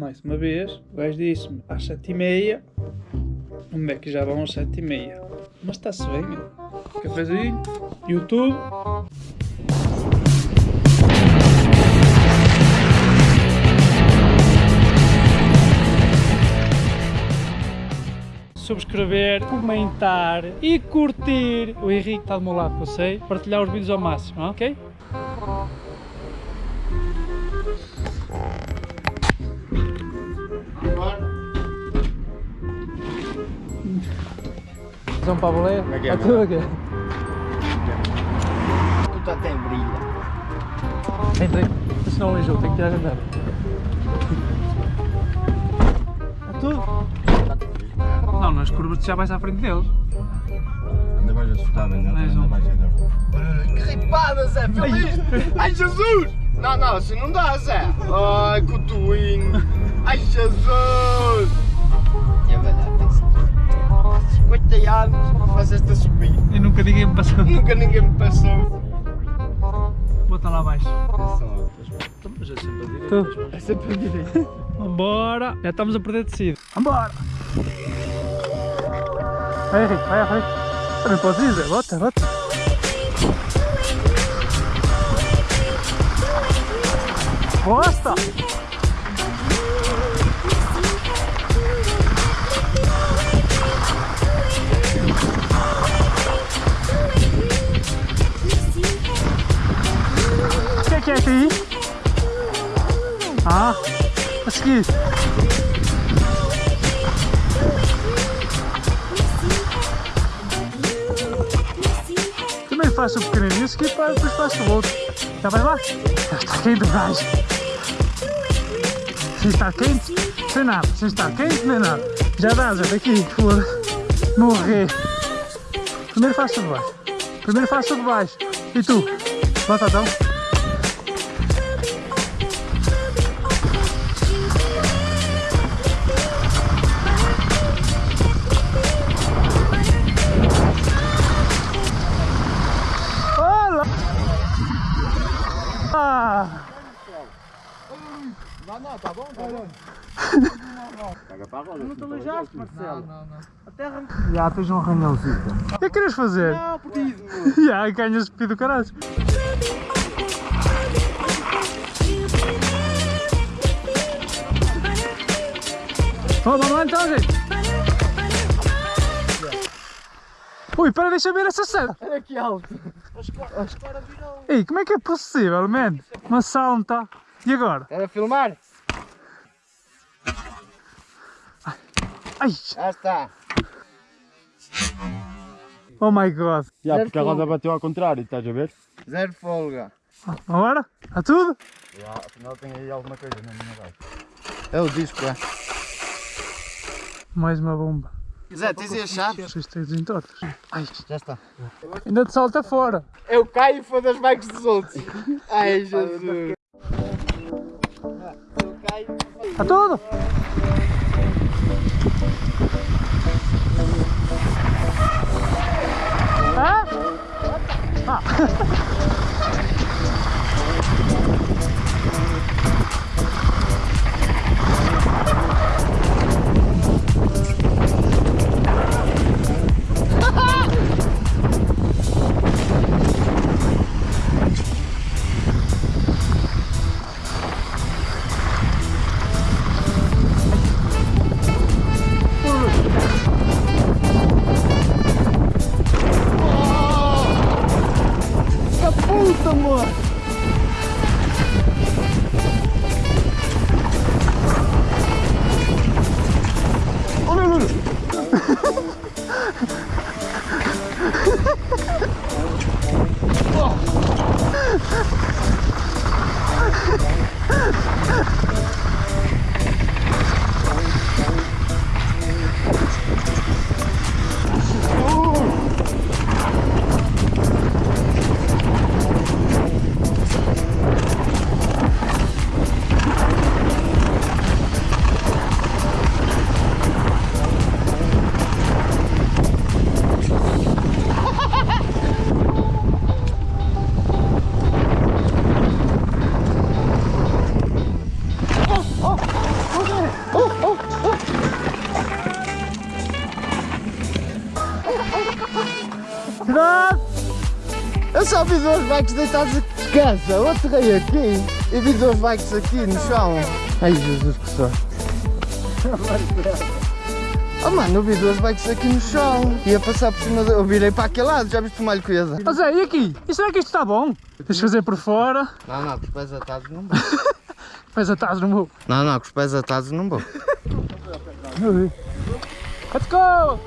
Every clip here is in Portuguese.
mais uma vez. O gajo disse-me às sete e meia. Vamos ver que já vão às sete e meia. Mas está-se bem, meu. Cafezinho, YouTube. subscrever, comentar e curtir. O Henrique está do meu lado, eu sei. Partilhar os vídeos ao máximo, ok? São Pablo é? Como é que é, A tua quê? Tu até brilha. Entrei. Senão eu tenho que tirar a andar. É tudo? Não, nas curvas tu já vais à frente deles. Anda mais assustável, não? Mais um. Anda mais a Que ripada, Zé, feliz! Ai, Jesus! Não, não, assim não dá, Zé. Ai, cotoinho. Ai, Jesus! 50 anos, faz esta subida. E nunca ninguém me passou. Nunca ninguém me passou. Bota lá abaixo. Mas é sempre a direita. É sempre a direita. Vambora! Já estamos a perder tecido. Vambora! Vai Henrique, vai à frente. Também podes ir, Zé. Bota, bota. Bosta! O que é que é aqui? Ah, a seguir. Também faço o pequenininho, a seguir pá, depois faço o outro. Já vai lá? Já está quente gás. Sem estar quente, sem nada. Sem estar quente, nem nada. Já dá, já daqui, foda Morrer. Primeiro faço o de baixo. Primeiro faço o de baixo. E tu? Bota Não, não, tá bom, tá bom. Pega para a roda. Não te aleijaste, Marcelo. Não, não. A terra... Já tens um arranhãozito. O que é que queres fazer? Não, perdido, meu. Já, ganhas speed do caralho. Vamos lá então, gente. Ui, para, deixa eu ver essa cena. Olha que alto. As caras virou. Ei, como é que é possível, man? Uma salta. E agora? Era filmar? Ai, Já está. oh my god. Já, Zero porque a roda bateu ao contrário, estás a ver? Zero folga. Agora? A tudo? Já, afinal tem aí alguma coisa na minha base. É o disco, é. Mais uma bomba. Zé, tens aí as chaves? Isto tem desentortos. Ai, Já está. ainda te salta fora. Eu caio e foda as bikes dos outros. Ai, Jesus. A tudo? Hã? Ah. Come on. Eu só vi dois bikes deitados aqui. Descansa, outro rei aqui. E vi dois bikes aqui no chão. Ai Jesus que sorte. Oh mano, eu vi dois bikes aqui no chão. Ia passar por cima, de... eu virei para aquele lado, já viste o malho coisa? Ó Zé, e aqui? E será que isto está bom? Tens de fazer por fora, Não, não, com os pés atados não vou. depois atados no meu. Não, não, com os pés atados não vou. Let's go!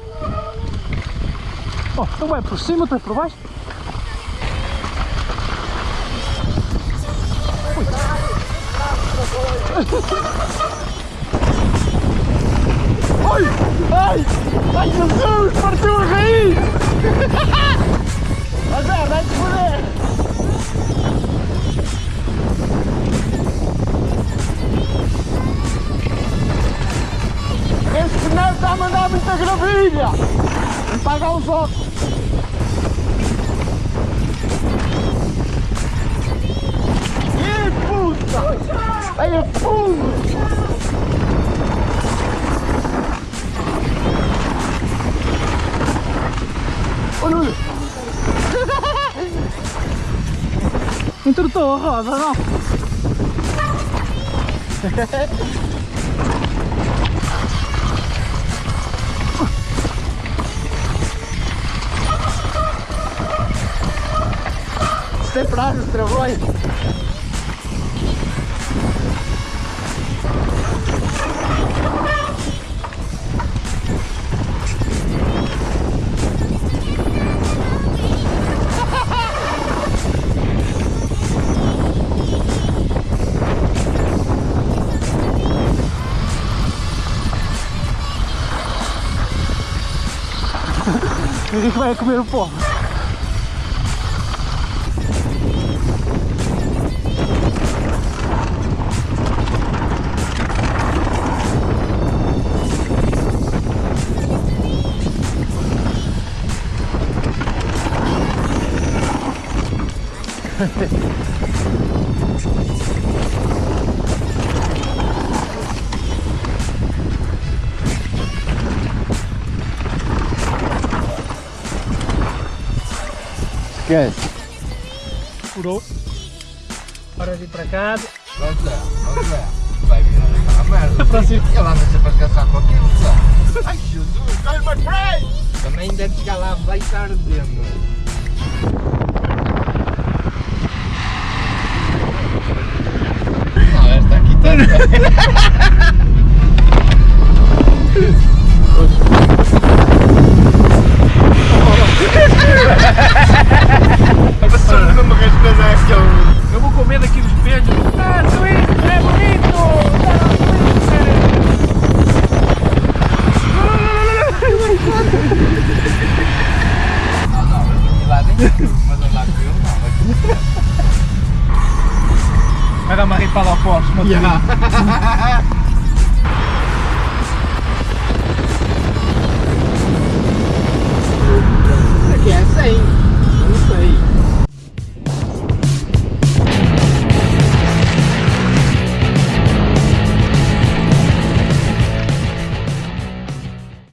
Oh, então vai por cima, outra por baixo. Ai! Ai! Ai Jesus! Partiu a raiz! Mas é, vai-te foder! Este pneu está a mandar muita gravilha! Vou pagar os óculos! Ih, puta! Aí é fundo! Ô Nuno! Entortou a roda, não? Sempre lá nos travões. Henrique vai comer o pó. Esquece. Furou. Hora de ir para casa. Vamos lá, vamos lá. Vai virar aquela merda. Próximo. Ele anda sempre a caçar com aquilo, Zé. Ai Jesus, olha my friend! Também deve chegar lá, vai estar ardendo. Porsche. Yeah.